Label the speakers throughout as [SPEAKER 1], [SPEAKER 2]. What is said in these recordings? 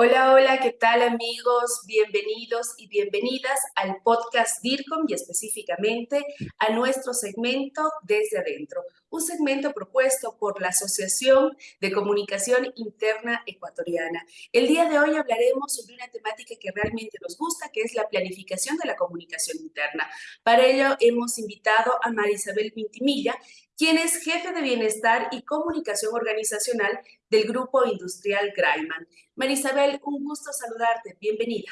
[SPEAKER 1] Hola, hola, ¿qué tal amigos? Bienvenidos y bienvenidas al podcast DIRCOM y específicamente a nuestro segmento Desde Adentro, un segmento propuesto por la Asociación de Comunicación Interna Ecuatoriana. El día de hoy hablaremos sobre una temática que realmente nos gusta, que es la planificación de la comunicación interna. Para ello hemos invitado a Marisabel Pintimilla, quien es jefe de bienestar y comunicación organizacional del Grupo Industrial Graiman. Marisabel, un gusto saludarte. Bienvenida.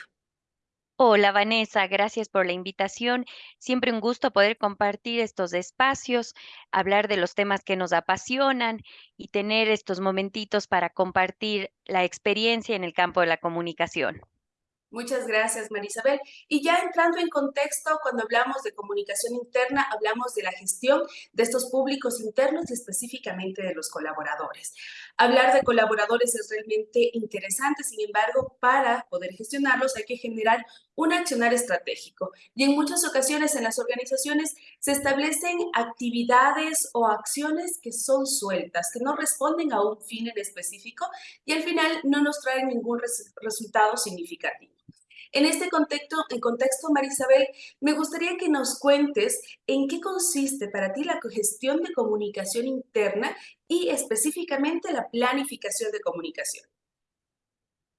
[SPEAKER 2] Hola Vanessa, gracias por la invitación. Siempre un gusto poder compartir estos espacios, hablar de los temas que nos apasionan y tener estos momentitos para compartir la experiencia en el campo de la comunicación.
[SPEAKER 1] Muchas gracias, Marisabel. Y ya entrando en contexto, cuando hablamos de comunicación interna, hablamos de la gestión de estos públicos internos y específicamente de los colaboradores. Hablar de colaboradores es realmente interesante, sin embargo, para poder gestionarlos hay que generar un accionar estratégico. Y en muchas ocasiones en las organizaciones se establecen actividades o acciones que son sueltas, que no responden a un fin en específico y al final no nos traen ningún resultado significativo. En este contexto, en contexto, Marisabel, me gustaría que nos cuentes en qué consiste para ti la gestión de comunicación interna y específicamente la planificación de comunicación.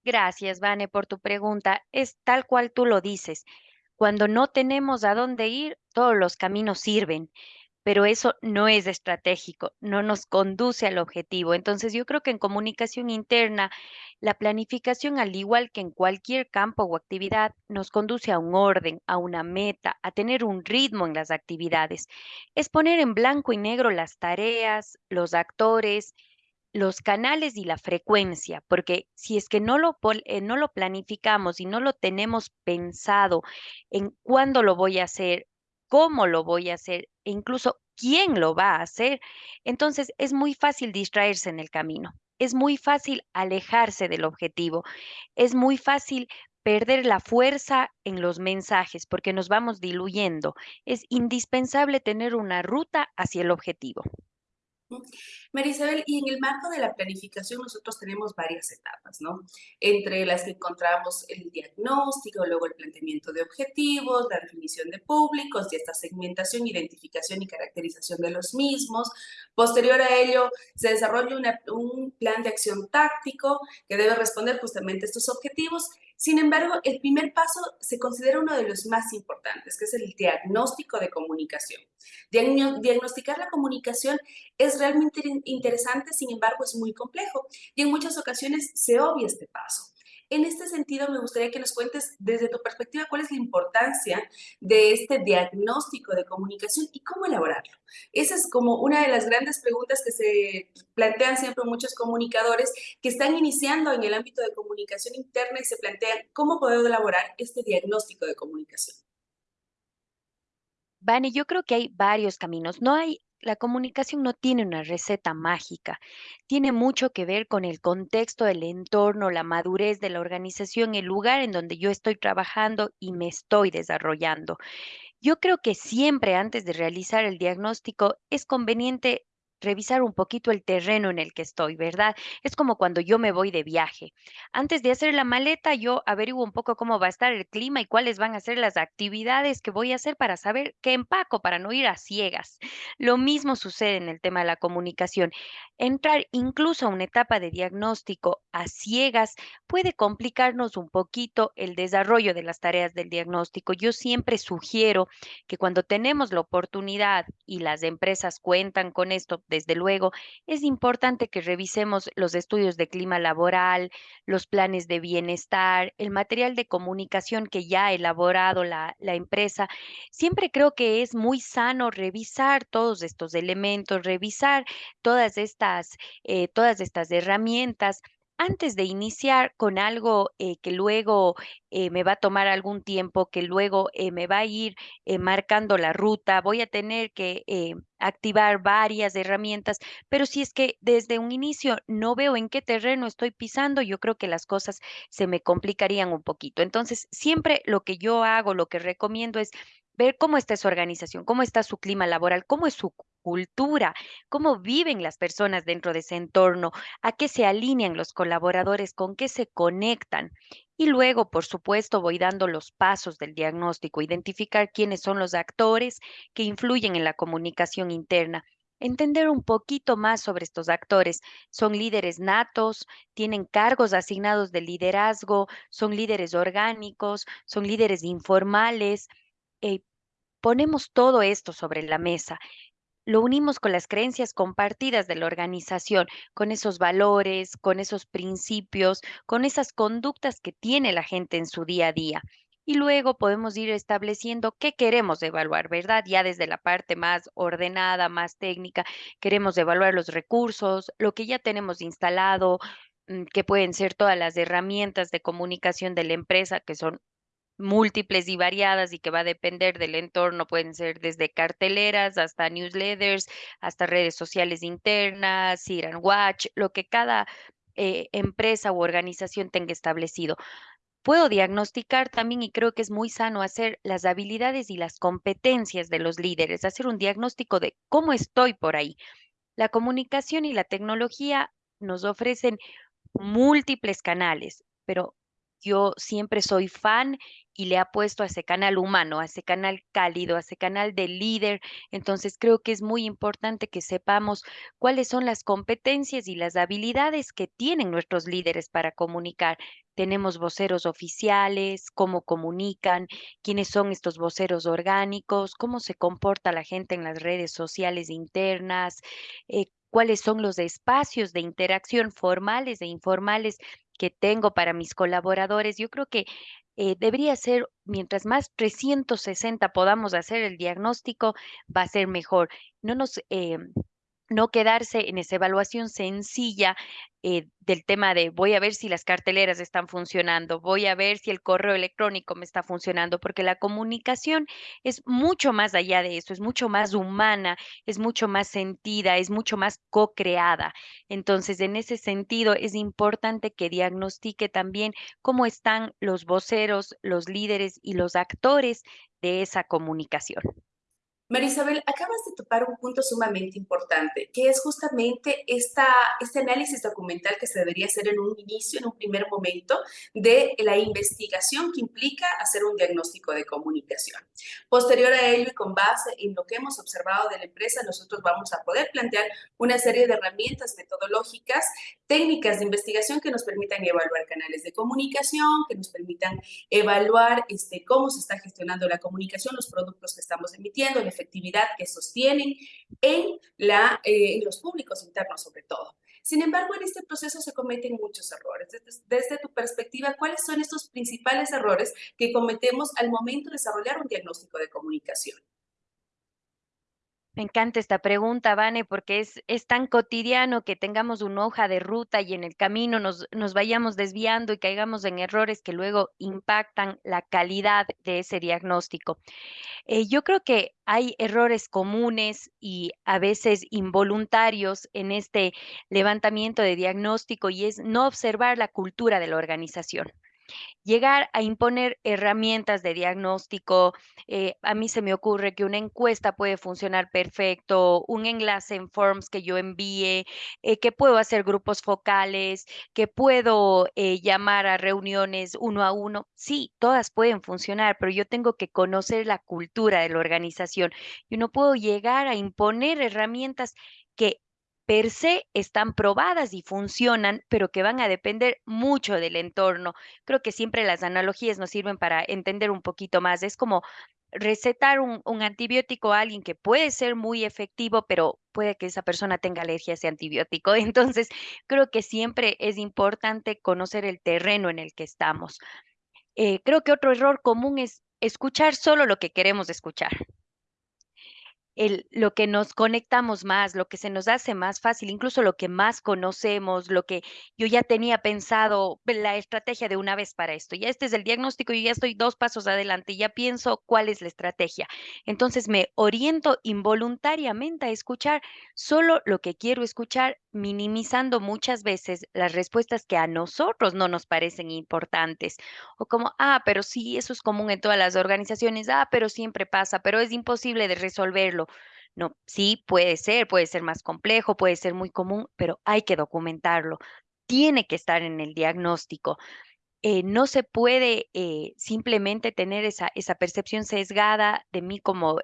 [SPEAKER 2] Gracias, Vane, por tu pregunta. Es tal cual tú lo dices. Cuando no tenemos a dónde ir, todos los caminos sirven pero eso no es estratégico, no nos conduce al objetivo. Entonces yo creo que en comunicación interna, la planificación, al igual que en cualquier campo o actividad, nos conduce a un orden, a una meta, a tener un ritmo en las actividades. Es poner en blanco y negro las tareas, los actores, los canales y la frecuencia, porque si es que no lo, eh, no lo planificamos y no lo tenemos pensado en cuándo lo voy a hacer, cómo lo voy a hacer e incluso quién lo va a hacer, entonces es muy fácil distraerse en el camino, es muy fácil alejarse del objetivo, es muy fácil perder la fuerza en los mensajes porque nos vamos diluyendo. Es indispensable tener una ruta hacia el objetivo.
[SPEAKER 1] Marisabel, y en el marco de la planificación nosotros tenemos varias etapas, ¿no? Entre las que encontramos el diagnóstico, luego el planteamiento de objetivos, la definición de públicos y esta segmentación, identificación y caracterización de los mismos. Posterior a ello, se desarrolla un plan de acción táctico que debe responder justamente a estos objetivos sin embargo, el primer paso se considera uno de los más importantes, que es el diagnóstico de comunicación. Diagnosticar la comunicación es realmente interesante, sin embargo, es muy complejo y en muchas ocasiones se obvia este paso. En este sentido, me gustaría que nos cuentes desde tu perspectiva cuál es la importancia de este diagnóstico de comunicación y cómo elaborarlo. Esa es como una de las grandes preguntas que se plantean siempre muchos comunicadores que están iniciando en el ámbito de comunicación interna y se plantean cómo poder elaborar este diagnóstico de comunicación.
[SPEAKER 2] Vani, yo creo que hay varios caminos. No hay la comunicación no tiene una receta mágica, tiene mucho que ver con el contexto, el entorno, la madurez de la organización, el lugar en donde yo estoy trabajando y me estoy desarrollando. Yo creo que siempre antes de realizar el diagnóstico es conveniente revisar un poquito el terreno en el que estoy, ¿verdad? Es como cuando yo me voy de viaje. Antes de hacer la maleta, yo averiguo un poco cómo va a estar el clima y cuáles van a ser las actividades que voy a hacer para saber qué empaco, para no ir a ciegas. Lo mismo sucede en el tema de la comunicación. Entrar incluso a una etapa de diagnóstico a ciegas puede complicarnos un poquito el desarrollo de las tareas del diagnóstico. Yo siempre sugiero que cuando tenemos la oportunidad y las empresas cuentan con esto, desde luego, es importante que revisemos los estudios de clima laboral, los planes de bienestar, el material de comunicación que ya ha elaborado la, empresa. Siempre creo que es muy sano revisar todos estos elementos, revisar todas estas eh, todas estas herramientas antes de iniciar con algo eh, que luego eh, me va a tomar algún tiempo, que luego me va a ir marcando la ruta, voy a tener que activar varias herramientas, pero si es que desde un inicio no veo en qué terreno estoy pisando, yo creo que las cosas se me complicarían un poquito. Entonces, siempre lo que yo hago, lo que recomiendo es ver cómo está su organización, cómo está su clima laboral, cómo es su cultura, cómo viven las personas dentro de ese entorno, a qué se alinean los colaboradores, con qué se conectan. Y luego, por supuesto, voy dando los pasos del diagnóstico, identificar quiénes son los actores que influyen en la comunicación interna. Entender un poquito más sobre estos actores. Son líderes natos, tienen cargos asignados de liderazgo, son líderes orgánicos, son líderes informales. Eh, ponemos todo esto sobre la mesa lo unimos con las creencias compartidas de la organización, con esos valores, con esos principios, con esas conductas que tiene la gente en su día a día. Y luego podemos ir estableciendo qué queremos evaluar, ¿verdad? Ya desde la parte más ordenada, más técnica, queremos evaluar los recursos, lo que ya tenemos instalado, mm, que pueden ser todas las herramientas de comunicación de la empresa, que son múltiples y variadas y que va a depender del entorno, pueden ser desde carteleras hasta newsletters, hasta redes sociales internas, ir and watch, lo que cada eh, empresa u organización tenga establecido. Puedo diagnosticar también, y creo que es muy sano hacer las habilidades y las competencias de los líderes, hacer un diagnóstico de cómo estoy por ahí. La comunicación y la tecnología nos ofrecen múltiples canales, pero yo siempre soy fan y le apuesto a ese canal humano, a ese canal cálido, a ese canal de líder. Entonces creo que es muy importante que sepamos cuáles son las competencias y las habilidades que tienen nuestros líderes para comunicar. Tenemos voceros oficiales, cómo comunican, quiénes son estos voceros orgánicos, cómo se comporta la gente en las redes sociales internas, eh, cuáles son los espacios de interacción formales e informales que tengo para mis colaboradores. Yo creo que eh, debería ser, mientras más 360 podamos hacer el diagnóstico, va a ser mejor. No nos... Eh, no quedarse en esa evaluación sencilla eh, del tema de voy a ver si las carteleras están funcionando, voy a ver si el correo electrónico me está funcionando, porque la comunicación es mucho más allá de eso, es mucho más humana, es mucho más sentida, es mucho más co-creada. Entonces, en ese sentido, es importante que diagnostique también cómo están los voceros, los líderes y los actores de esa comunicación.
[SPEAKER 1] Marisabel, acabas de topar un punto sumamente importante, que es justamente esta, este análisis documental que se debería hacer en un inicio, en un primer momento, de la investigación que implica hacer un diagnóstico de comunicación. Posterior a ello y con base en lo que hemos observado de la empresa, nosotros vamos a poder plantear una serie de herramientas metodológicas, técnicas de investigación que nos permitan evaluar canales de comunicación, que nos permitan evaluar este, cómo se está gestionando la comunicación, los productos que estamos emitiendo, efectividad que sostienen en, la, eh, en los públicos internos sobre todo. Sin embargo, en este proceso se cometen muchos errores. Desde, desde, tu perspectiva, ¿cuáles son estos principales errores que cometemos al momento de desarrollar un diagnóstico de comunicación?
[SPEAKER 2] Me encanta esta pregunta, Vane, porque es, tan cotidiano que tengamos una hoja de ruta y en el camino nos, nos vayamos desviando y caigamos en errores que luego impactan la calidad de ese diagnóstico. Eh, yo creo que hay errores comunes y a veces involuntarios en este levantamiento de diagnóstico y es no observar la cultura de la organización llegar a imponer herramientas de diagnóstico. Eh, a mí se me ocurre que una encuesta puede funcionar perfecto, un enlace en Forms que yo envíe, eh, que puedo hacer grupos focales, que puedo eh, llamar a reuniones uno a uno. Sí, todas pueden funcionar, pero yo tengo que conocer la cultura de la organización. Yo no puedo llegar a imponer herramientas que per se están probadas y funcionan, pero que van a depender mucho del entorno. Creo que siempre las analogías nos sirven para entender un poquito más. Es como recetar un, antibiótico a alguien que puede ser muy efectivo, pero puede que esa persona tenga alergia a ese antibiótico. Entonces, creo que siempre es importante conocer el terreno en el que estamos. Eh, creo que otro error común es escuchar solo lo que queremos escuchar lo que nos conectamos más, lo que se nos hace más fácil, incluso lo que más conocemos, lo que yo ya tenía pensado, la estrategia de una vez para esto. Ya este es el diagnóstico, y ya estoy dos pasos adelante, ya pienso cuál es la estrategia. Entonces me oriento involuntariamente a escuchar solo lo que quiero escuchar, minimizando muchas veces las respuestas que a nosotros no nos parecen importantes. O como, ah, pero sí, eso es común en todas las organizaciones, ah, pero siempre pasa, pero es imposible de resolverlo No, sí, puede ser, puede ser más complejo, puede ser muy común, pero hay que documentarlo. Tiene que estar en el diagnóstico. Eh, no se puede eh, simplemente tener esa, percepción sesgada de mí como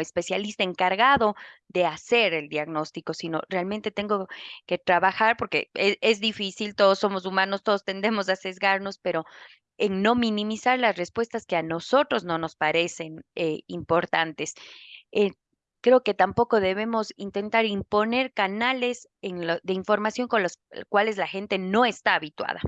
[SPEAKER 2] especialista encargado de hacer el diagnóstico, sino realmente tengo que trabajar porque es, es difícil, todos somos humanos, todos tendemos a sesgarnos, pero en no minimizar las respuestas que a nosotros no nos parecen eh, importantes. Creo que tampoco debemos intentar imponer canales de información con los cuales la gente no está habituada.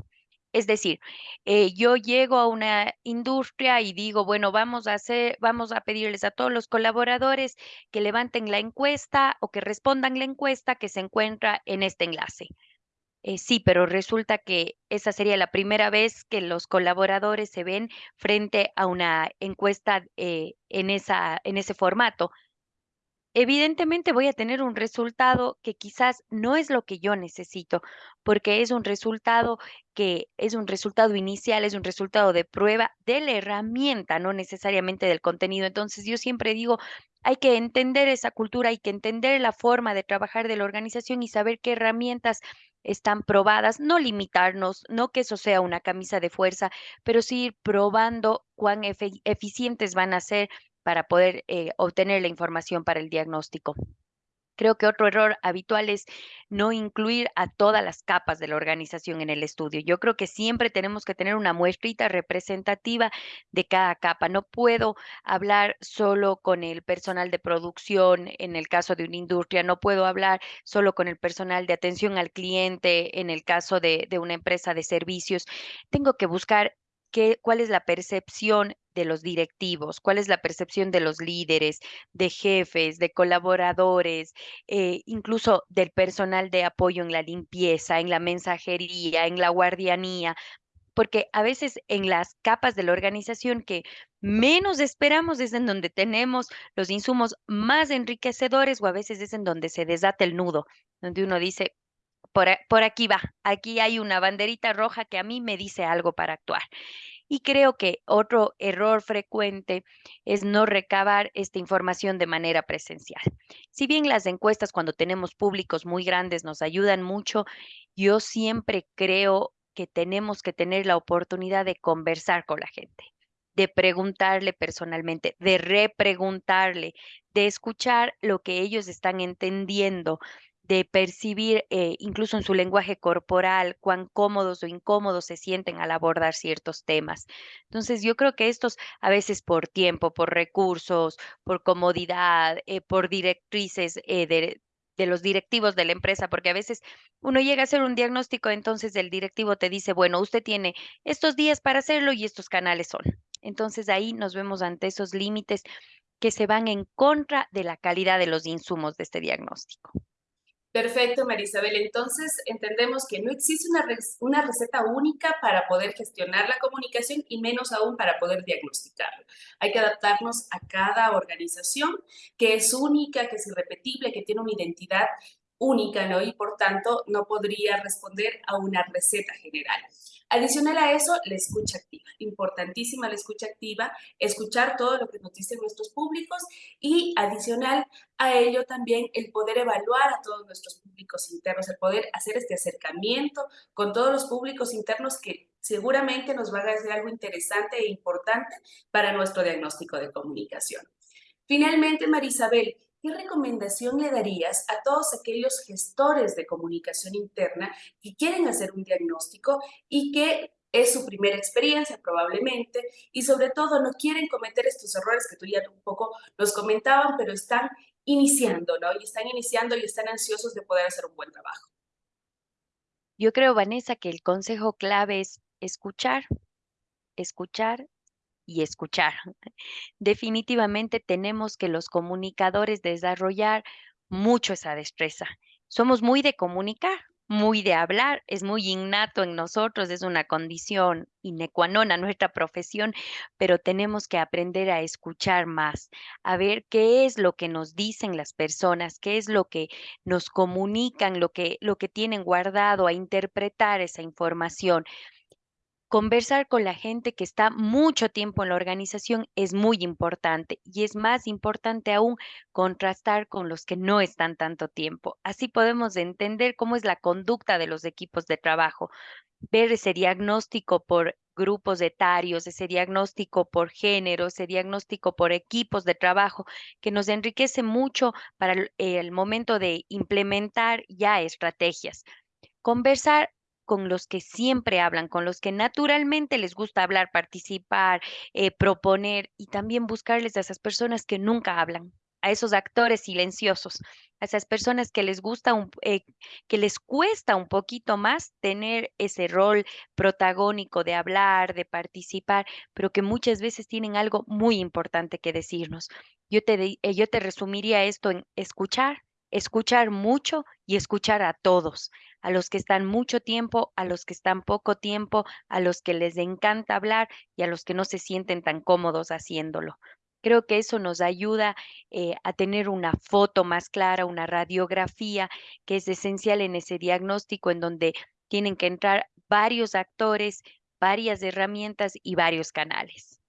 [SPEAKER 2] Es decir, eh, yo llego a una industria y digo, bueno, vamos a hacer, vamos a pedirles a todos los colaboradores que levanten la encuesta o que respondan la encuesta que se encuentra en este enlace. Eh, sí, pero resulta que esa sería la primera vez que los colaboradores se ven frente a una encuesta eh, en esa, en ese formato. Evidentemente voy a tener un resultado que quizás no es lo que yo necesito, porque es un resultado que es un resultado inicial, es un resultado de prueba de la herramienta, no necesariamente del contenido. Entonces yo siempre digo, hay que entender esa cultura, hay que entender la forma de trabajar de la organización y saber qué herramientas están probadas, no limitarnos, no que eso sea una camisa de fuerza, pero sí ir probando cuán eficientes van a ser para poder eh, obtener la información para el diagnóstico. Creo que otro error habitual es no incluir a todas las capas de la organización en el estudio. Yo creo que siempre tenemos que tener una muestrita representativa de cada capa. No puedo hablar solo con el personal de producción en el caso de una industria, no puedo hablar solo con el personal de atención al cliente en el caso de, de una empresa de servicios. Tengo que buscar qué, cuál es la percepción de los directivos, cuál es la percepción de los líderes, de jefes, de colaboradores, eh, incluso del personal de apoyo en la limpieza, en la mensajería, en la guardianía, porque a veces en las capas de la organización que menos esperamos es en donde tenemos los insumos más enriquecedores o a veces es en donde se desata el nudo, donde uno dice, por, por aquí va, aquí hay una banderita roja que a mí me dice algo para actuar. Y creo que otro error frecuente es no recabar esta información de manera presencial. Si bien las encuestas cuando tenemos públicos muy grandes nos ayudan mucho, yo siempre creo que tenemos que tener la oportunidad de conversar con la gente, de preguntarle personalmente, de repreguntarle, de escuchar lo que ellos están entendiendo, de percibir eh, incluso en su lenguaje corporal cuán cómodos o incómodos se sienten al abordar ciertos temas. Entonces, yo creo que estos a veces por tiempo, por recursos, por comodidad, eh, por directrices eh, de, de los directivos de la empresa, porque a veces uno llega a hacer un diagnóstico, entonces el directivo te dice, bueno, usted tiene estos días para hacerlo y estos canales son. Entonces ahí nos vemos ante esos límites que se van en contra de la calidad de los insumos de este diagnóstico.
[SPEAKER 1] Perfecto, Marisabel. Entonces, entendemos que no existe una, una, receta única para poder gestionar la comunicación y menos aún para poder diagnosticarla. Hay que adaptarnos a cada organización que es única, que es irrepetible, que tiene una identidad única, ¿no? Y por tanto, no podría responder a una receta general. Adicional a eso, la escucha activa. Importantísima la escucha activa, escuchar todo lo que nos dicen nuestros públicos y adicional a ello también el poder evaluar a todos nuestros públicos internos, el poder hacer este acercamiento con todos los públicos internos que seguramente nos van a hacer algo interesante e importante para nuestro diagnóstico de comunicación. Finalmente, Marisabel, ¿qué recomendación le darías a todos aquellos gestores de comunicación interna que quieren hacer un diagnóstico y que es su primera experiencia probablemente y sobre todo no quieren cometer estos errores que tú ya un poco nos comentaban, pero están iniciando, ¿no? Y están iniciando y están ansiosos de poder hacer un buen trabajo.
[SPEAKER 2] Yo creo, Vanessa, que el consejo clave es escuchar, escuchar y escuchar. Definitivamente tenemos que los comunicadores desarrollar mucho esa destreza. Somos muy de comunicar, muy de hablar, es muy innato en nosotros, es una condición inecuanona nuestra profesión, pero tenemos que aprender a escuchar más, a ver qué es lo que nos dicen las personas, qué es lo que nos comunican, lo que, lo que tienen guardado, a interpretar esa información conversar con la gente que está mucho tiempo en la organización es muy importante y es más importante aún contrastar con los que no están tanto tiempo. Así podemos entender cómo es la conducta de los equipos de trabajo, ver ese diagnóstico por grupos etarios, ese diagnóstico por género, ese diagnóstico por equipos de trabajo, que nos enriquece mucho para el, el momento de implementar ya estrategias. Conversar con los que siempre hablan, con los que naturalmente les gusta hablar, participar, eh, proponer y también buscarles a esas personas que nunca hablan, a esos actores silenciosos, a esas personas que les gusta, un, eh, que les cuesta un poquito más tener ese rol protagónico de hablar, de participar, pero que muchas veces tienen algo muy importante que decirnos. Yo te, eh, yo te resumiría esto en escuchar, escuchar mucho y escuchar a todos, a los que están mucho tiempo, a los que están poco tiempo, a los que les encanta hablar y a los que no se sienten tan cómodos haciéndolo. Creo que eso nos ayuda eh, a tener una foto más clara, una radiografía que es esencial en ese diagnóstico en donde tienen que entrar varios actores, varias herramientas y varios canales.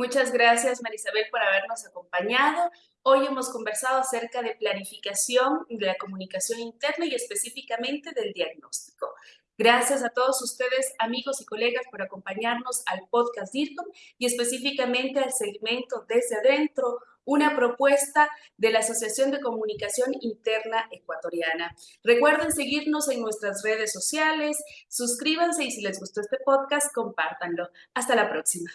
[SPEAKER 1] Muchas gracias, Marisabel, por habernos acompañado. Hoy hemos conversado acerca de planificación de la comunicación interna y específicamente del diagnóstico. Gracias a todos ustedes, amigos y colegas, por acompañarnos al podcast DIRCOM y específicamente al segmento Desde Adentro, una propuesta de la Asociación de Comunicación Interna Ecuatoriana. Recuerden seguirnos en nuestras redes sociales, suscríbanse y si les gustó este podcast, compártanlo. Hasta la próxima.